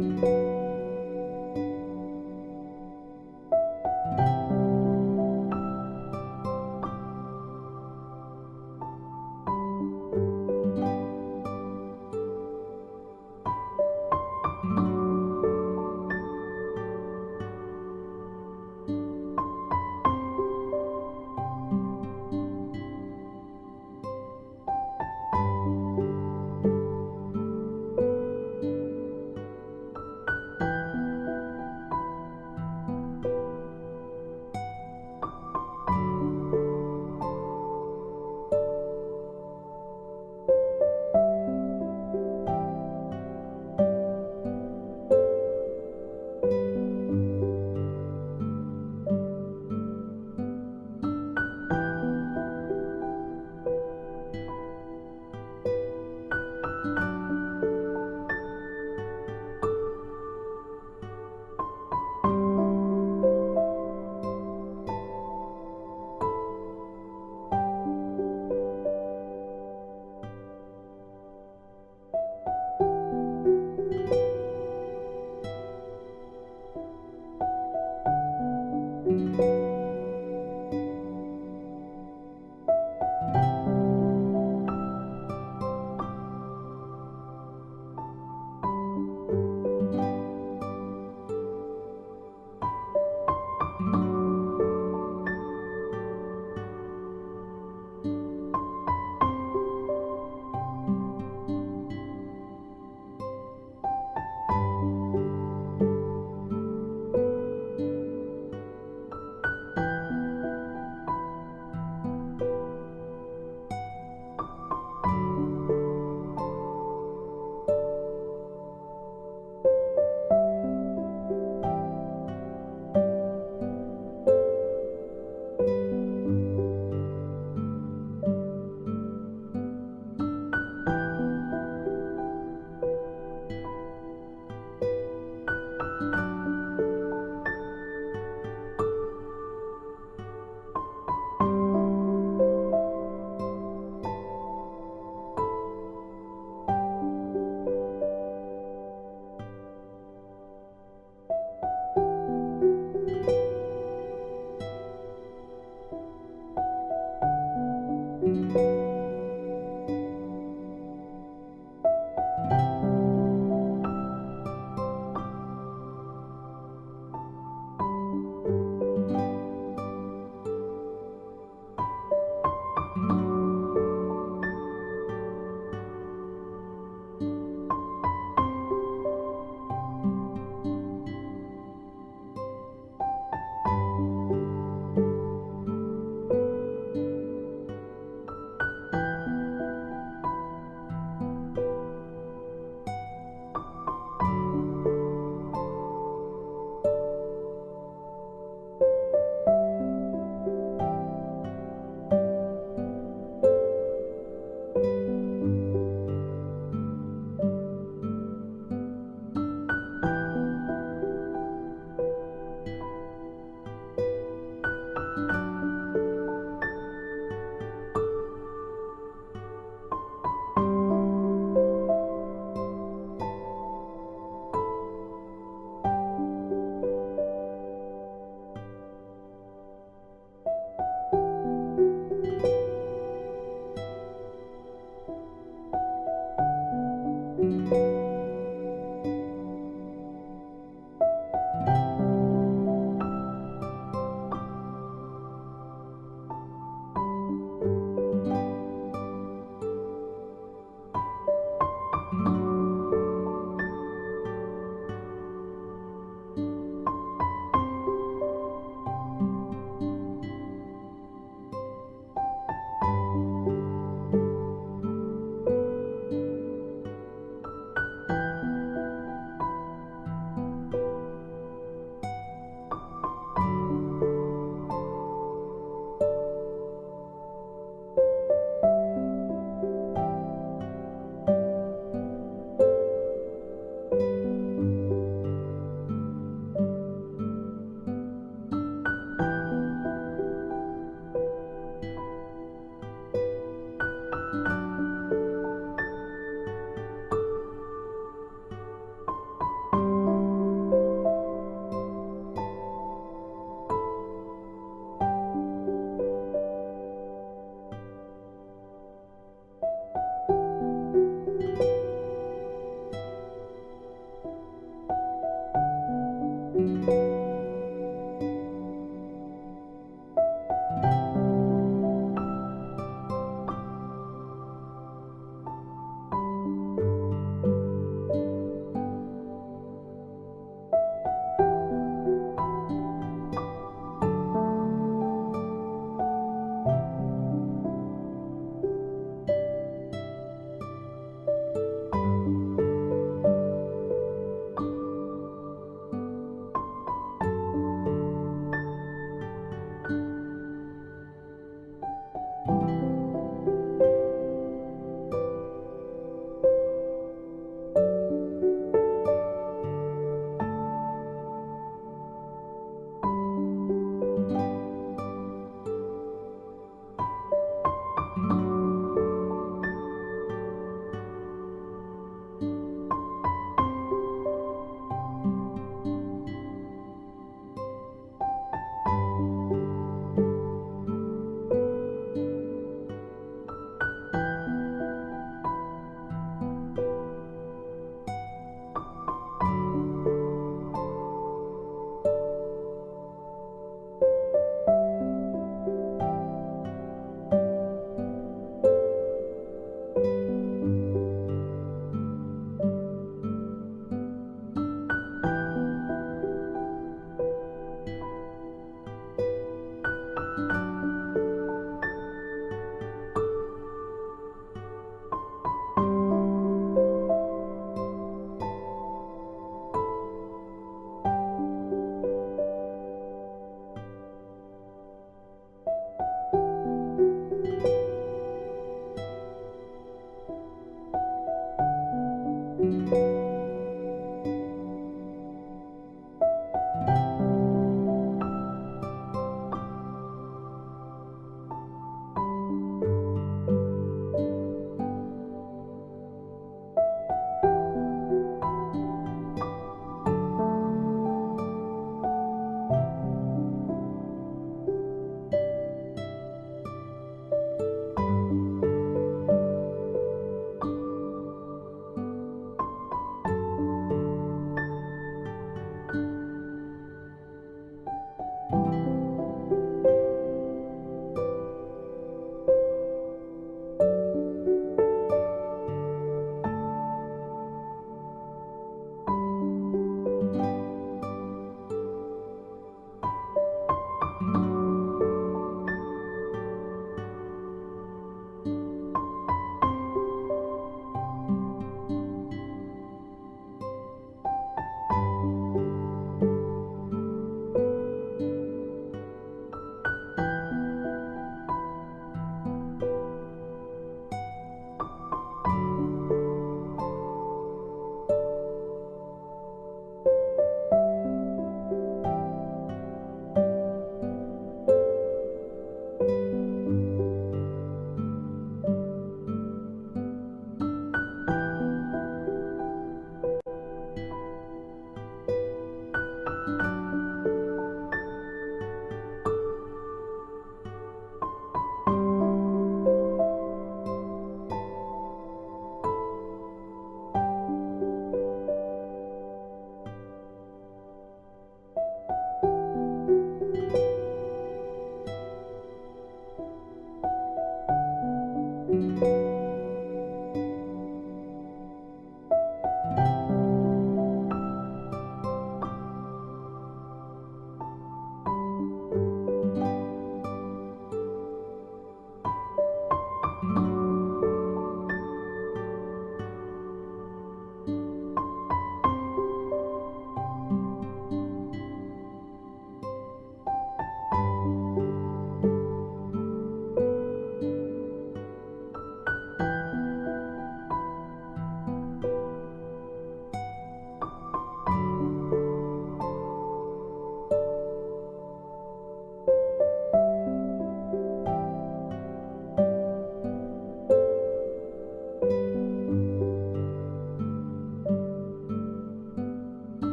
Música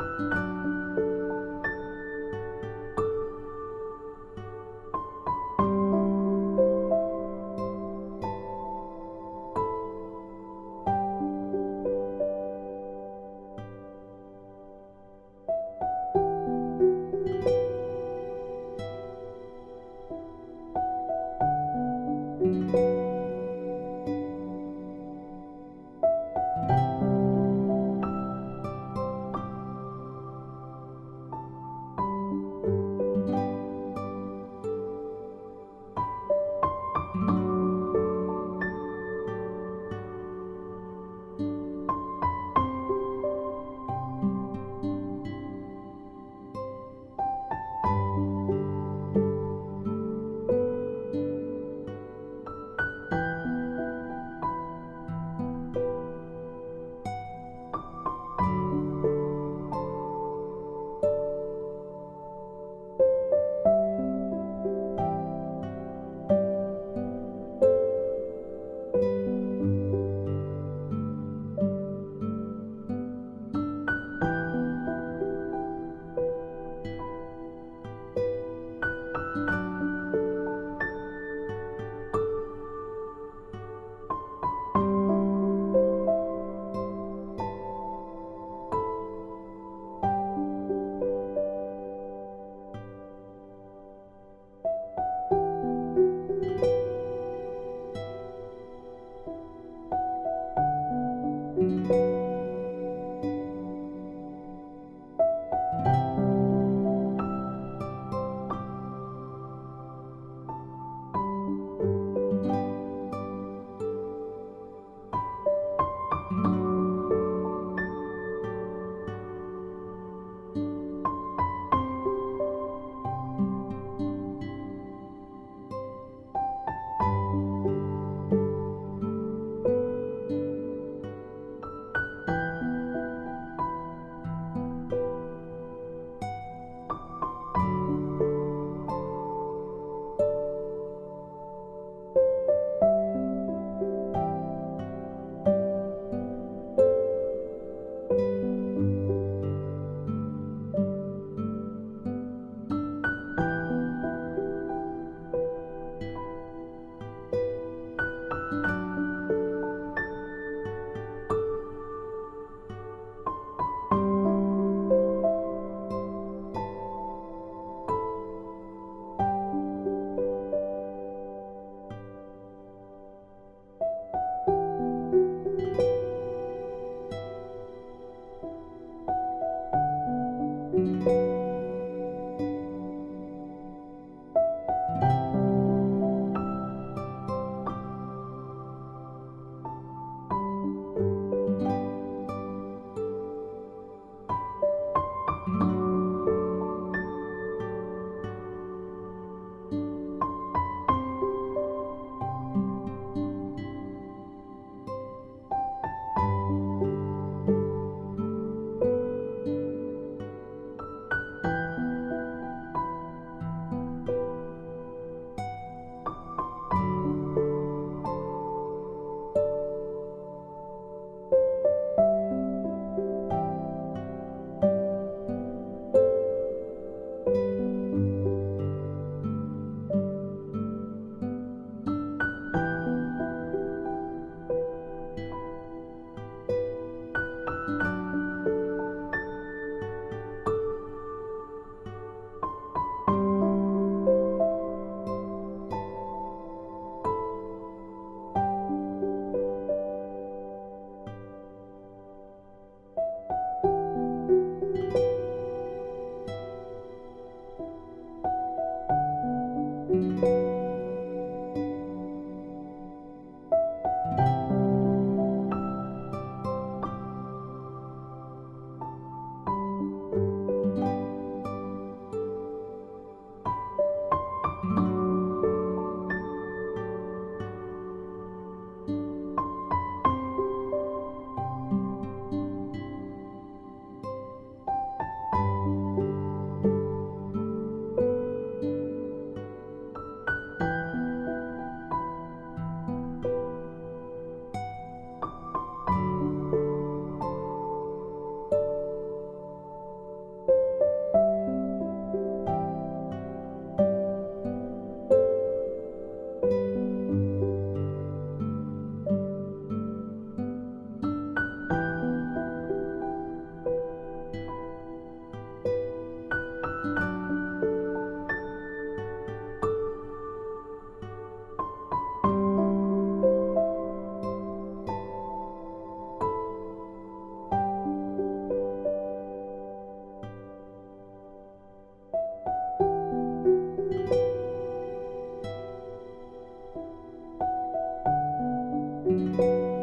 Bye. you